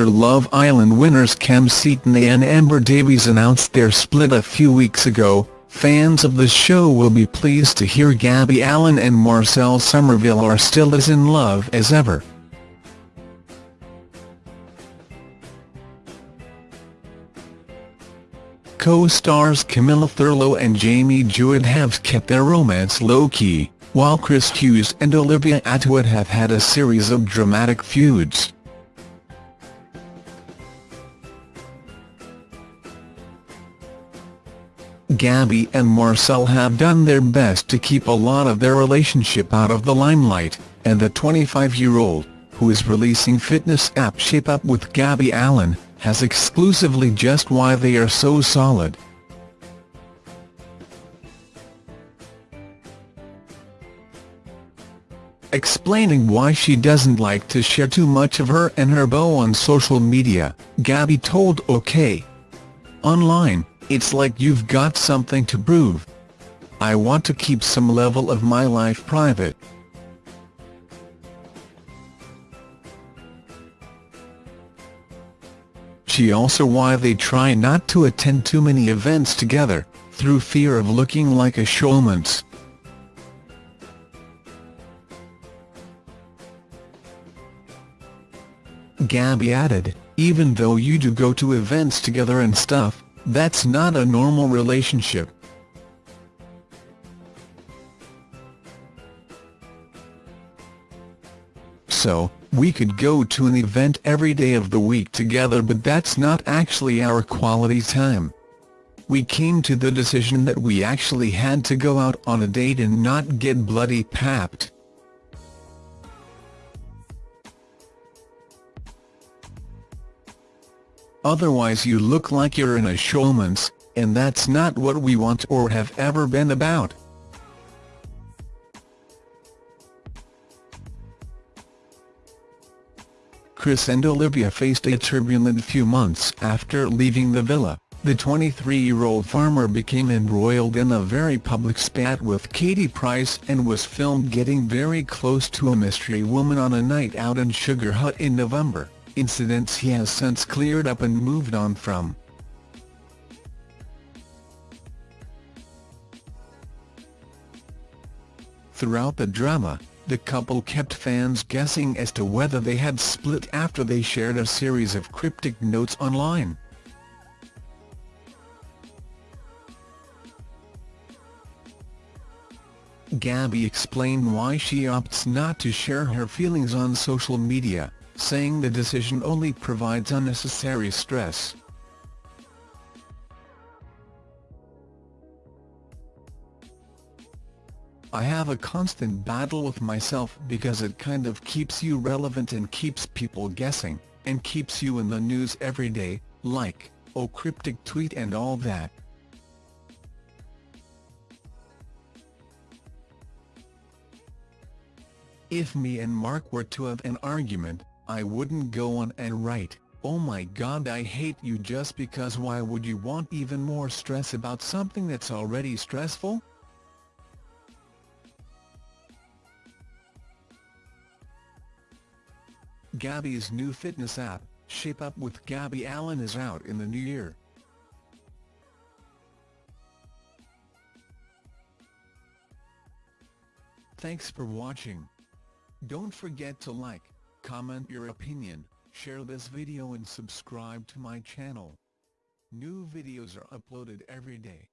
after Love Island winners Kem Cetinay and Amber Davies announced their split a few weeks ago, fans of the show will be pleased to hear Gabby Allen and Marcel Somerville are still as in love as ever. Co-stars Camilla Thurlow and Jamie Jewitt have kept their romance low-key, while Chris Hughes and Olivia Attwood have had a series of dramatic feuds. Gabby and Marcel have done their best to keep a lot of their relationship out of the limelight, and the 25-year-old, who is releasing fitness app Shape Up with Gabby Allen, has exclusively just why they are so solid. Explaining why she doesn't like to share too much of her and her beau on social media, Gabby told OK! Online, it's like you've got something to prove. I want to keep some level of my life private. She also why they try not to attend too many events together, through fear of looking like a showmance. Gabby added, even though you do go to events together and stuff, that's not a normal relationship. So, we could go to an event every day of the week together but that's not actually our quality time. We came to the decision that we actually had to go out on a date and not get bloody papped. Otherwise you look like you're in a showmance, and that's not what we want or have ever been about. Chris and Olivia faced a turbulent few months after leaving the villa. The 23-year-old farmer became embroiled in a very public spat with Katie Price and was filmed getting very close to a mystery woman on a night out in Sugar Hut in November, incidents he has since cleared up and moved on from. Throughout the drama, the couple kept fans guessing as to whether they had split after they shared a series of cryptic notes online. Gabby explained why she opts not to share her feelings on social media, saying the decision only provides unnecessary stress. I have a constant battle with myself because it kind of keeps you relevant and keeps people guessing, and keeps you in the news every day, like, oh cryptic tweet and all that. If me and Mark were to have an argument, I wouldn't go on and write, oh my god I hate you just because why would you want even more stress about something that's already stressful? Gabby's new fitness app, Shape Up with Gabby Allen is out in the new year. Thanks for watching. Don't forget to like, comment your opinion, share this video and subscribe to my channel. New videos are uploaded every day.